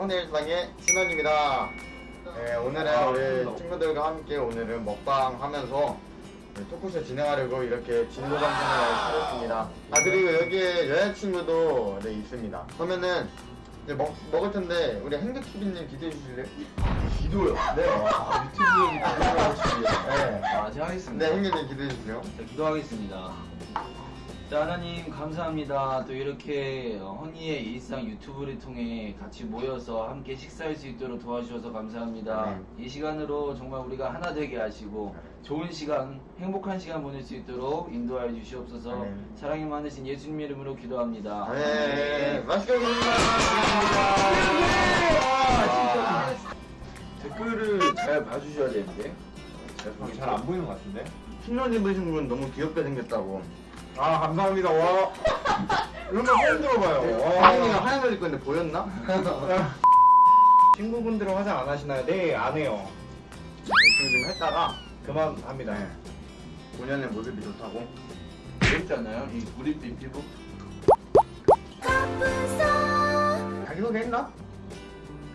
Hello 오늘 일상의 진원입니다. 네, 오늘은 우리 친구들과 함께 오늘은 먹방 하면서 토크쇼 진행하려고 이렇게 진도 방송을 차렸습니다. 아 그리고 여기에 여자친구도 네, 있습니다. 그러면은 이제 먹, 먹을 텐데 우리 행복TV님 기도해 주실래요? 기도요? 네. 아, 유튜브 기도하고 싶네요. 네. 아, 제가 하겠습니다. 네, 행복님 기도해 주세요. 자, 기도하겠습니다. 자, 하나님 감사합니다. 또 이렇게 어, 허니의 일상 유튜브를 통해 같이 모여서 함께 식사할 수 있도록 도와주셔서 감사합니다. 이 시간으로 정말 우리가 하나 되게 하시고 좋은 시간, 행복한 시간 보낼 수 있도록 인도하여 주시옵소서. 네. 사랑이 많으신 예수님 이름으로 기도합니다. 네, 맛있게 먹겠습니다. 댓글을 잘 봐주셔야 되는데. 잘 안 보이는 것 같은데? 흰옷 입으신 분 너무 귀엽게 생겼다고. 아 감사합니다 와 이런 거 처음 들어봐요 하영이가 하얀 옷 입고 있는데 보였나? 친구분들은 화장 안 하시나요? 네 안 해요 열심히 좀 했다가 그만 합니다 네. 본연의 모습이 좋다고. 귀엽지 않나요? 이 구릿빛 피부? 자기소개 했나?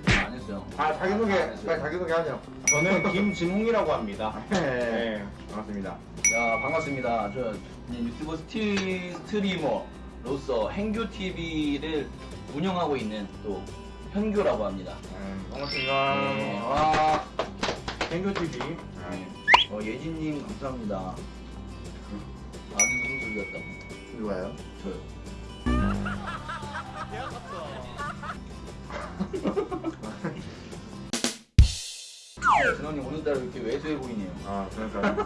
안 했어요. 아 자기소개 안 했어요. 빨리 자기소개 하죠. 저는 김진홍이라고 합니다 네. 네. 반갑습니다. 야 반갑습니다. 저 유튜버 스티, 스트리머로서 행교 TV를 운영하고 있는 또 현교라고 합니다. 네, 반갑습니다. 네, 와, 행교TV 네. 어, 예진님 감사합니다. 아기 웃음소리 같다고. 누가요? 저요. 진원님 오늘따라 이렇게 왜소해 보이네요. 아 그러니까.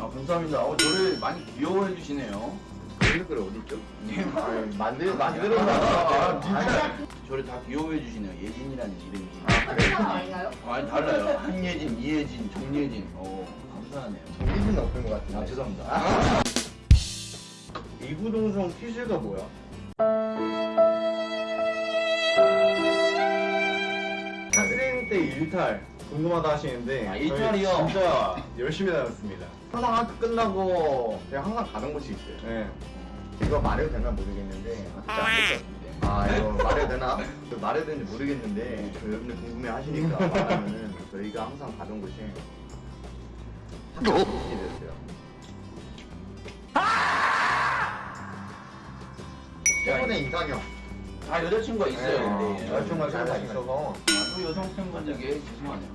아 감사합니다. 어, 저를 많이 귀여워해 주시네요. 댓글 어디 있죠? 네. 아, 만들 아, 만들었나? 진짜 저를 다 귀여워해 주시네요. 예진이라는 이름이. 아 그래? 아닌가요? 아, 아니 달라요. 한예진, 이예진, 정예진. 어 감사하네요. 정기진 없던 것 같은데. 아 죄송합니다. 이구동성 퀴즈가 뭐야? 일탈 궁금하다 하시는데 아, 일탈이요? 진짜 열심히 다녔습니다 항상 학교 끝나고 그냥 항상 가는 곳이 있어요. 네. 이거 말해도 되나 모르겠는데. 진짜 안될것 같은데. 아 이거 말해도 되나? 그 말해도 되는지 모르겠는데 그 여러분들 궁금해 하시니까 말하면은 저희가 항상 가던 곳이 학교였어요. 최근에 이상형. 아 여자친구가 있어요. 네, 근데 여자친구가 아, 살짝 있어서 또 여성 팬분들께 죄송하네요.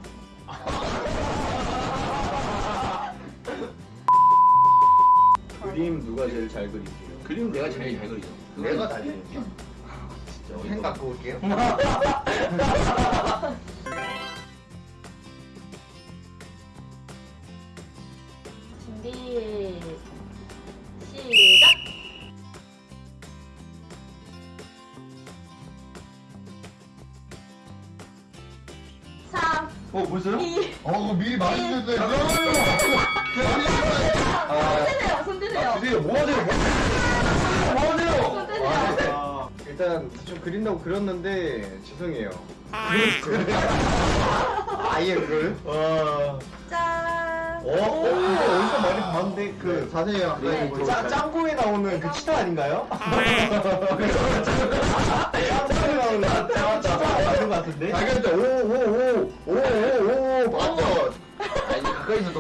그림 누가 제일 잘 그리세요? 그림 내가 제일 잘 그리죠. 내가 다시 진짜 펜 어이가 갖고 올게요. 아, 주세요. 뭐 하세요? 뭐 하세요? 아, 일단 대충 그린다고 그렸는데 죄송해요 아예 그걸? 와 짠. 어? 어? 근데 어디서 많이 봤는데 그그 자세히 네. 말해주고 짜, 짱구에 나오는 그 치타 아닌가요? 짱구에 나오는 그 치타 맞는 것 같은데? 자기한테 오오오오오오 맞죠? 아 이제 가까이서 더.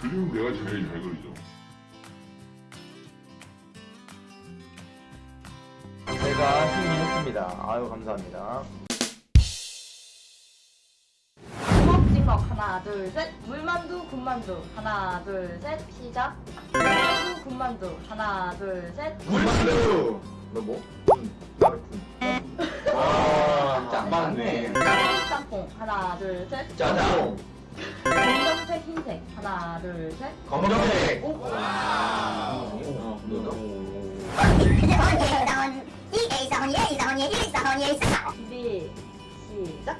그림 내가 제일 잘 그리죠. 아유 감사합니다. 하나 둘 셋. 물만두 군만두 하나 둘 셋. 시작. 물만두 군만두 하나 둘 셋. 물만두. 너 뭐? 군. 나를 군. 아, 안 맞네. 짬뽕 하나 둘 셋. 짜장. 검정색 흰색 하나 둘 셋. 검정색. 오. 어, 너도? 준비 시작.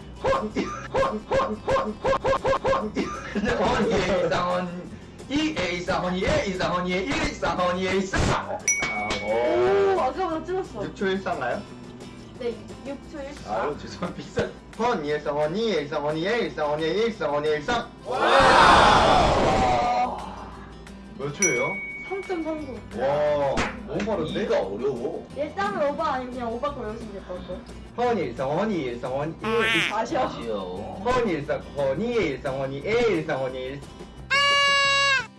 허니의 이상헌 이의 이상헌이의 이상헌이의 이상헌이의 이상. 오 아까보다 찔렀어. 6초 일상가요? 네 6초 1초. 아유 죄송합니다. 비싼. 헌 일상 헌이 일상 헌이 일상 헌이 일상 헌이 일상. 몇 초예요? 3.39. 와 너무 빠른데? 이가 어려워. 일단은 오바 아니면 그냥 오바 거 외우시면 될 것 같고. 허니 일상 허니 일상 허니. 아쉬워. 허니 일상 허니의 일상 허니 의 일상 허니 일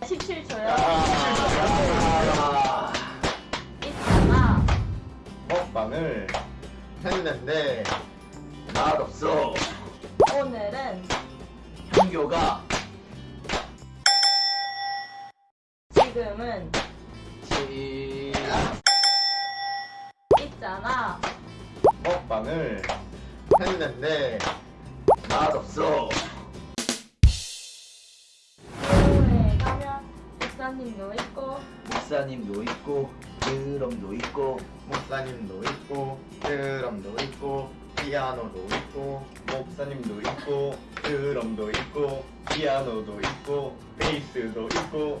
17초요. 아, 있잖아. 먹방을 했는데 맛없어. 오늘은 형교가 지금은 지 있잖아. 먹방을 했는데 맛없어. 교회 가면 목사님도 있고 목사님도 있고 드럼도 있고 목사님도 있고 드럼도 있고 피아노도 있고 목사님도 있고 드럼도 있고 피아노도 있고 베이스도 있고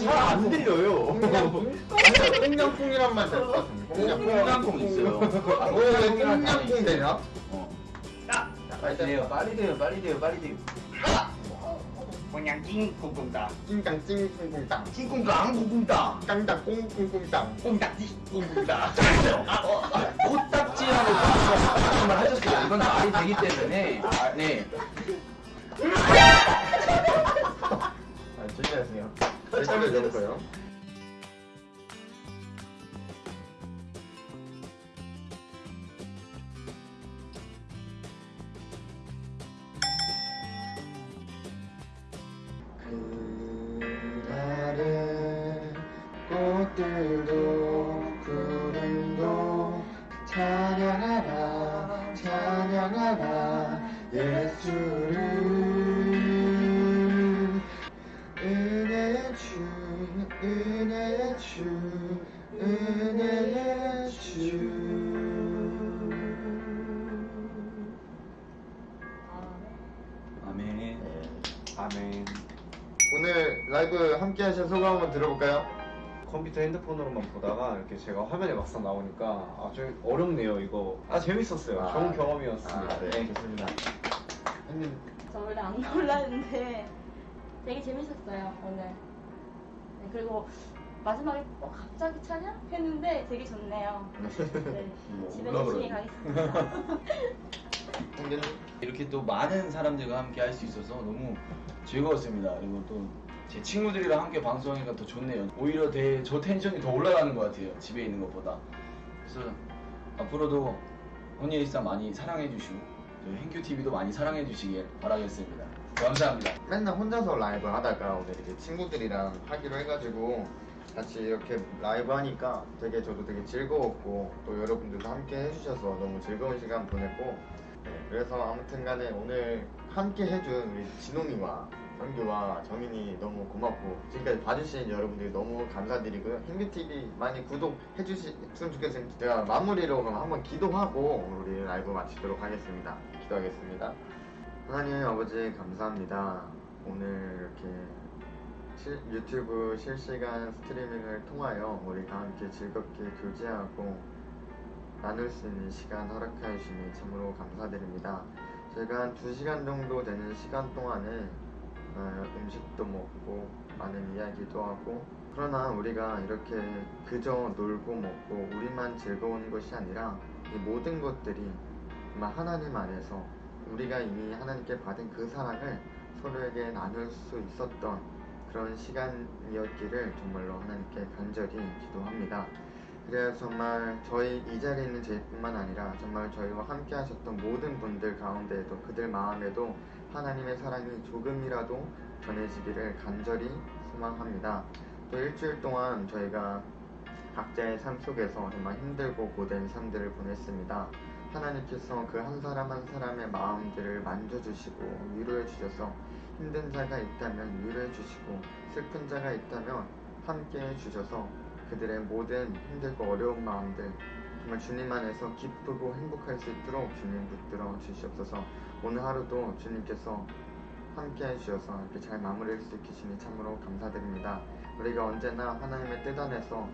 잘안 들려요 꽁냥꿍이란 말될것 같은데 꽁냥꿍 있어요. 왜 꽁냥꿍 되냐? 어. 빨리 돼요, 빨리 돼요, 빨리 돼요, 빨리 돼요. 그냥 낑꿍꿍다 찡깡 찡쿵쿵땅 킹콩강 구궁다. 깡당 꽁꽁꽁땅 꽁딱지 꿍꿍다 코딱지라고 정말 하셨어요. 이건 말이 되기 때문에. 네. 찬양하라 찬양하라 예수를 은혜의 주 은혜의 주 은혜의 주 아멘. 아멘 오늘 라이브 함께 하신 소감 한번 들어볼까요? 컴퓨터 핸드폰으로만 보다가 이렇게 제가 화면에 막상 나오니까 아 좀 어렵네요 이거 아 재밌었어요 아, 좋은 경험이었습니다 아, 네, 좋습니다. 형님 저 원래 안 나올라는데 되게 재밌었어요 오늘. 네, 그리고 마지막에 어, 갑자기 찬양 했는데 되게 좋네요. 네, 뭐, 집에 열심히. 가겠습니다. 이렇게 또 많은 사람들과 함께 할 수 있어서 너무 즐거웠습니다. 그리고 또 제 친구들이랑 함께 방송하니까 더 좋네요. 오히려 대, 저 텐션이 더 올라가는 것 같아요. 집에 있는 것보다. 그래서 앞으로도 언니 일상 많이 사랑해 주시고 저희 행큐 TV도 많이 사랑해 주시길 바라겠습니다. 감사합니다. 맨날 혼자서 라이브 하다가 오늘 이렇게 친구들이랑 하기로 해가지고 같이 이렇게 라이브 하니까 되게 저도 되게 즐거웠고 또 여러분들도 함께 해주셔서 너무 즐거운 시간 보냈고 네, 그래서 아무튼 간에 오늘 함께 해준 우리 진홍이와 영규와 정인이 너무 고맙고 지금까지 봐주신 여러분들 너무 감사드리고요 행규TV 많이 구독해 주셨으면 좋겠습니다 제가 마무리로 한번 기도하고 우리 라이브 마치도록 하겠습니다 기도하겠습니다 하나님 아버지 감사합니다. 오늘 이렇게 실- 유튜브 실시간 스트리밍을 통하여 우리가 함께 즐겁게 교제하고 나눌 수 있는 시간 허락하여 주시니 참으로 감사드립니다. 저희가 한 2시간 정도 되는 시간 동안에 어, 음식도 먹고 많은 이야기도 하고 그러나 우리가 이렇게 그저 놀고 먹고 우리만 즐거운 것이 아니라 이 모든 것들이 정말 하나님 안에서 우리가 이미 하나님께 받은 그 사랑을 서로에게 나눌 수 있었던 그런 시간이었기를 정말로 하나님께 간절히 기도합니다. 그래서 정말 저희 이 자리에 있는 저희뿐만 아니라 정말 저희와 함께 하셨던 모든 분들 가운데에도 그들 마음에도 하나님의 사랑이 조금이라도 전해지기를 간절히 소망합니다. 또 일주일 동안 저희가 각자의 삶 속에서 정말 힘들고 고된 삶들을 보냈습니다. 하나님께서 그 한 사람 한 사람의 마음들을 만져주시고 위로해 주셔서 힘든 자가 있다면 위로해 주시고 슬픈 자가 있다면 함께 해 주셔서 그들의 모든 힘들고 어려운 마음들 정말 주님 안에서 기쁘고 행복할 수 있도록 주님 붙들어 주시옵소서. 오늘 하루도 주님께서 함께 해주셔서 이렇게 잘 마무리할 수 있으시니 참으로 감사드립니다. 우리가 언제나 하나님의 뜻 안에서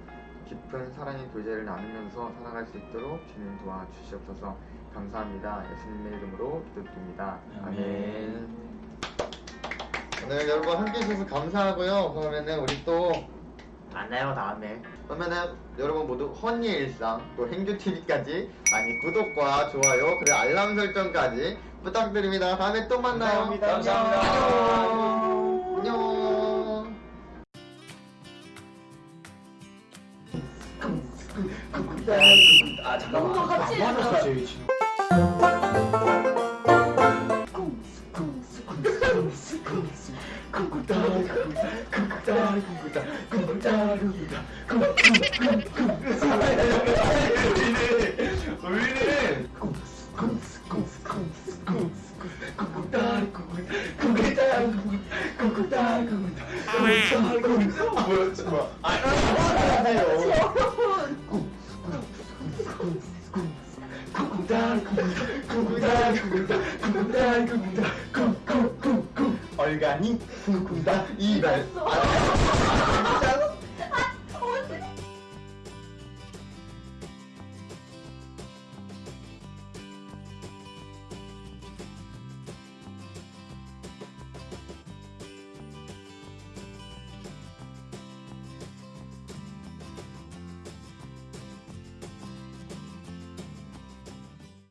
깊은 사랑의 교제를 나누면서 살아갈 수 있도록 주님 도와주시옵소서. 감사합니다. 예수님의 이름으로 기도드립니다. 아멘. 오늘 여러분 함께 해주셔서 감사하고요. 그러면은 우리 또 만나요 다음에 그러면은 여러분 모두 허니의 일상 또 행주TV까지 많이 구독과 좋아요 그리고 알람 설정까지 부탁드립니다 다음에 또 만나요 감사합니다. 안녕 안녕 아 잠깐만. 뭐. 하는 거지, 지금? 얼간이 쿵쿵다 이발